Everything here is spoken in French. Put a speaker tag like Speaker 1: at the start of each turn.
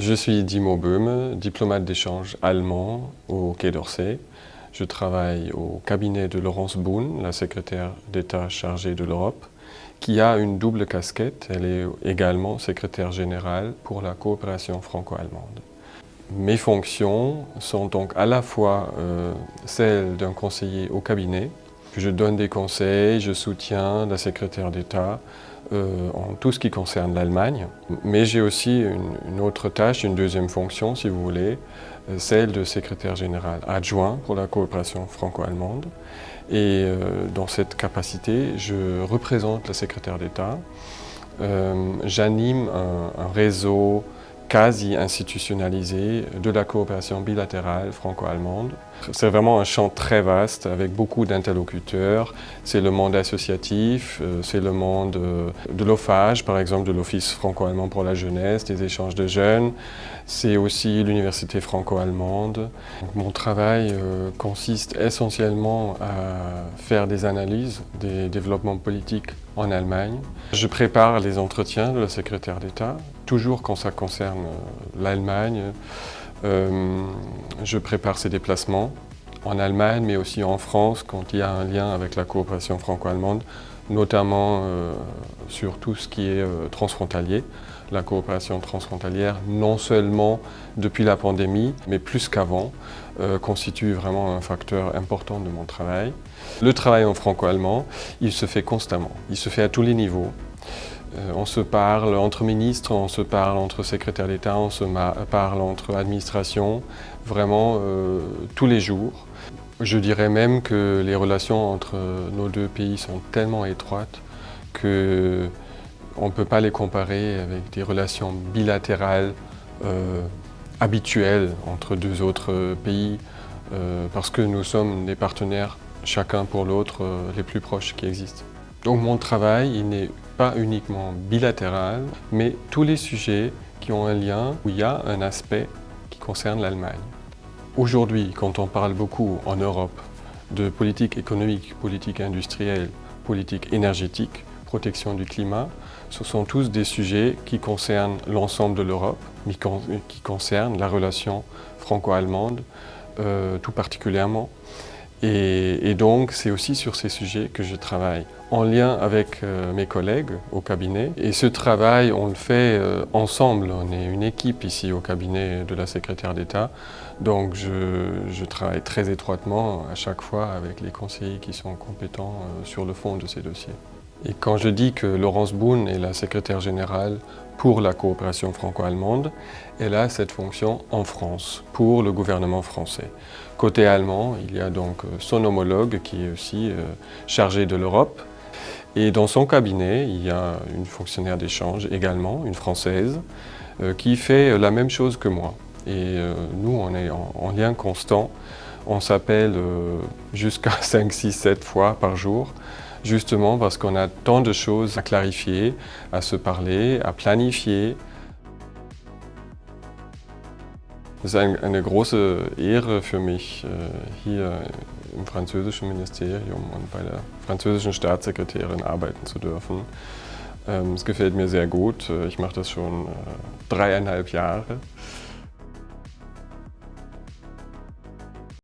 Speaker 1: Je suis Dimo Böhme, diplomate d'échange allemand au Quai d'Orsay. Je travaille au cabinet de Laurence Boone, la secrétaire d'État chargée de l'Europe, qui a une double casquette. Elle est également secrétaire générale pour la coopération franco-allemande. Mes fonctions sont donc à la fois euh, celles d'un conseiller au cabinet, je donne des conseils, je soutiens la secrétaire d'État euh, en tout ce qui concerne l'Allemagne. Mais j'ai aussi une, autre tâche, une deuxième fonction si vous voulez, euh, celle de secrétaire général adjoint pour la coopération franco-allemande. Et dans cette capacité, je représente la secrétaire d'État. J'anime un réseau quasi institutionnalisé de la coopération bilatérale franco-allemande. C'est vraiment un champ très vaste avec beaucoup d'interlocuteurs. C'est le monde associatif, euh, c'est le monde euh, de l'OFAGE, par exemple de l'Office franco-allemand pour la jeunesse, des échanges de jeunes. C'est aussi l'université franco-allemande. Mon travail euh, consiste essentiellement à faire des analyses des développements politiques en Allemagne. Je prépare les entretiens de la secrétaire d'État toujours quand ça concerne l'Allemagne. Euh, je prépare ces déplacements en Allemagne, mais aussi en France, quand il y a un lien avec la coopération franco-allemande, notamment euh, sur tout ce qui est transfrontalier. La coopération transfrontalière, non seulement depuis la pandémie, mais plus qu'avant, constitue vraiment un facteur important de mon travail. Le travail en franco-allemand, il se fait constamment, il se fait à tous les niveaux. Euh, on se parle entre ministres, on se parle entre secrétaires d'État, on se parle entre administrations, vraiment euh, tous les jours. Je dirais même que les relations entre nos deux pays sont tellement étroites qu'on ne peut pas les comparer avec des relations bilatérales euh, habituelles entre deux autres pays parce que nous sommes des partenaires chacun pour l'autre les plus proches qui existent. Donc mon travail, il n'est pas uniquement bilatéral, mais tous les sujets qui ont un lien, où il y a un aspect qui concerne l'Allemagne. Aujourd'hui, quand on parle beaucoup en Europe de politique économique, politique industrielle, politique énergétique, protection du climat, ce sont tous des sujets qui concernent l'ensemble de l'Europe, mais qui concernent la relation franco-allemande euh, tout particulièrement. Et, donc, c'est aussi sur ces sujets que je travaille, en lien avec euh, mes collègues au cabinet. Et ce travail, on le fait euh, ensemble. On est une équipe ici au cabinet de la secrétaire d'État. Donc, je, travaille très étroitement à chaque fois avec les conseillers qui sont compétents euh, sur le fond de ces dossiers. Et quand je dis que Laurence Boone est la secrétaire générale pour la coopération franco-allemande, elle a cette fonction en France, pour le gouvernement français. Côté allemand, il y a donc euh, son homologue qui est aussi euh, chargé de l'Europe. Et dans son cabinet, il y a une fonctionnaire d'échange également, une Française, euh, qui fait la même chose que moi. Et nous, on est en lien constant. On s'appelle jusqu'à 5, 6, 7 fois par jour justement parce qu'on a tant de choses à clarifier, à se parler, à planifier. Es ist eine große Ehre für mich, äh, hier im französischen Ministerium und bei der französischen Staatssekretärin arbeiten zu dürfen. Ähm, es gefällt mir sehr gut. Ich mache das schon äh, dreieinhalb Jahre.